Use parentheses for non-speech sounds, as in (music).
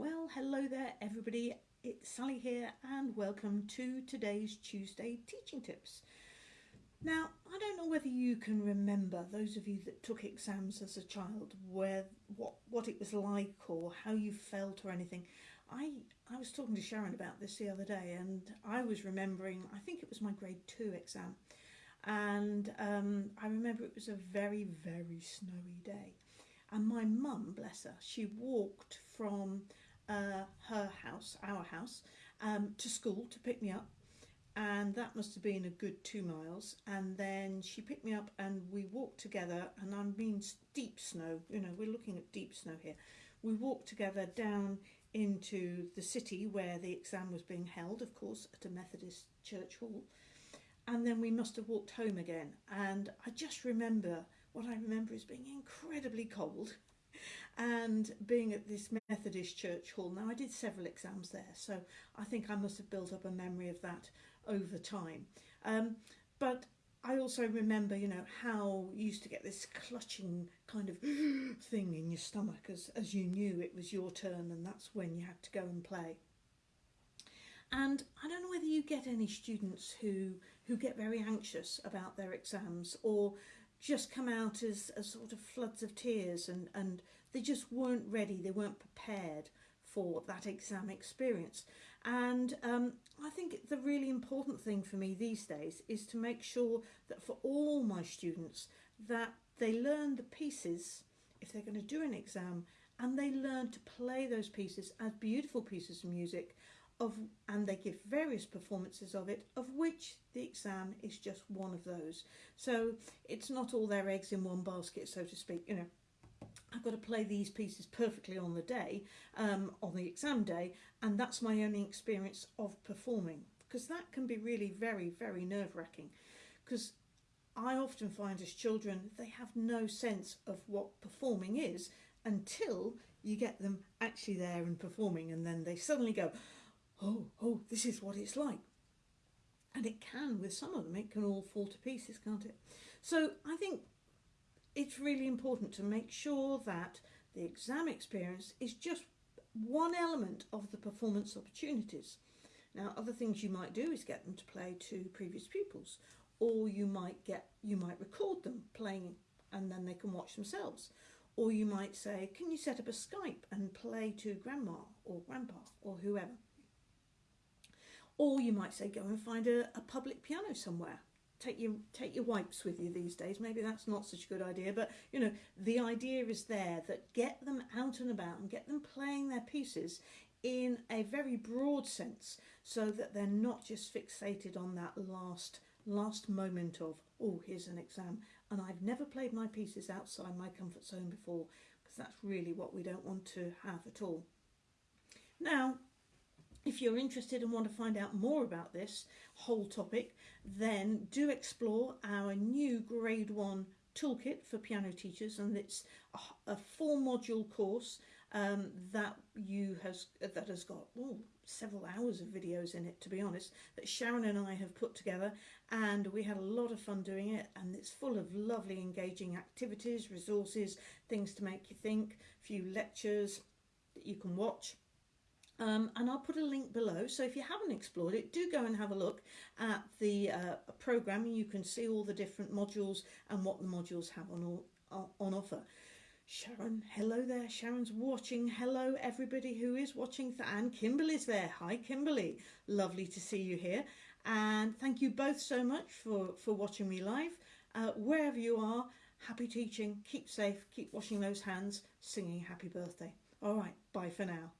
Well, hello there, everybody. It's Sally here, and welcome to today's Tuesday teaching tips. Now, I don't know whether you can remember those of you that took exams as a child, where what what it was like or how you felt or anything. I I was talking to Sharon about this the other day, and I was remembering. I think it was my grade two exam, and um, I remember it was a very very snowy day, and my mum, bless her, she walked from uh, her house, our house, um, to school to pick me up. And that must have been a good two miles. And then she picked me up and we walked together. And I mean deep snow, you know, we're looking at deep snow here. We walked together down into the city where the exam was being held, of course, at a Methodist church hall. And then we must have walked home again. And I just remember what I remember is being incredibly cold and being at this Methodist church hall. Now, I did several exams there, so I think I must have built up a memory of that over time. Um, but I also remember, you know, how you used to get this clutching kind of (gasps) thing in your stomach as, as you knew it was your turn and that's when you had to go and play. And I don't know whether you get any students who, who get very anxious about their exams or just come out as, as sort of floods of tears and, and they just weren't ready, they weren't prepared for that exam experience. And um, I think the really important thing for me these days is to make sure that for all my students that they learn the pieces if they're going to do an exam and they learn to play those pieces as beautiful pieces of music of and they give various performances of it of which the exam is just one of those. So it's not all their eggs in one basket so to speak you know. I've got to play these pieces perfectly on the day um, on the exam day and that's my only experience of performing because that can be really very very nerve-wracking. Because I often find as children they have no sense of what performing is until you get them actually there and performing and then they suddenly go oh, oh, this is what it's like. And it can, with some of them, it can all fall to pieces, can't it? So I think it's really important to make sure that the exam experience is just one element of the performance opportunities. Now, other things you might do is get them to play to previous pupils, or you might get you might record them playing and then they can watch themselves. Or you might say, can you set up a Skype and play to grandma or grandpa or whoever? Or you might say go and find a, a public piano somewhere. Take your take your wipes with you these days. Maybe that's not such a good idea, but you know the idea is there that get them out and about and get them playing their pieces in a very broad sense, so that they're not just fixated on that last last moment of oh here's an exam and I've never played my pieces outside my comfort zone before because that's really what we don't want to have at all. Now if you're interested and want to find out more about this whole topic, then do explore our new grade one toolkit for piano teachers and it's a, a four module course um, that you has that has got oh, several hours of videos in it to be honest that Sharon and I have put together and we had a lot of fun doing it and it's full of lovely engaging activities resources things to make you think a few lectures that you can watch um, and I'll put a link below. So if you haven't explored it, do go and have a look at the uh, program you can see all the different modules and what the modules have on, all, on offer. Sharon, hello there. Sharon's watching. Hello, everybody who is watching. And Kimberly's there. Hi, Kimberly. Lovely to see you here. And thank you both so much for, for watching me live. Uh, wherever you are, happy teaching. Keep safe. Keep washing those hands. Singing happy birthday. All right. Bye for now.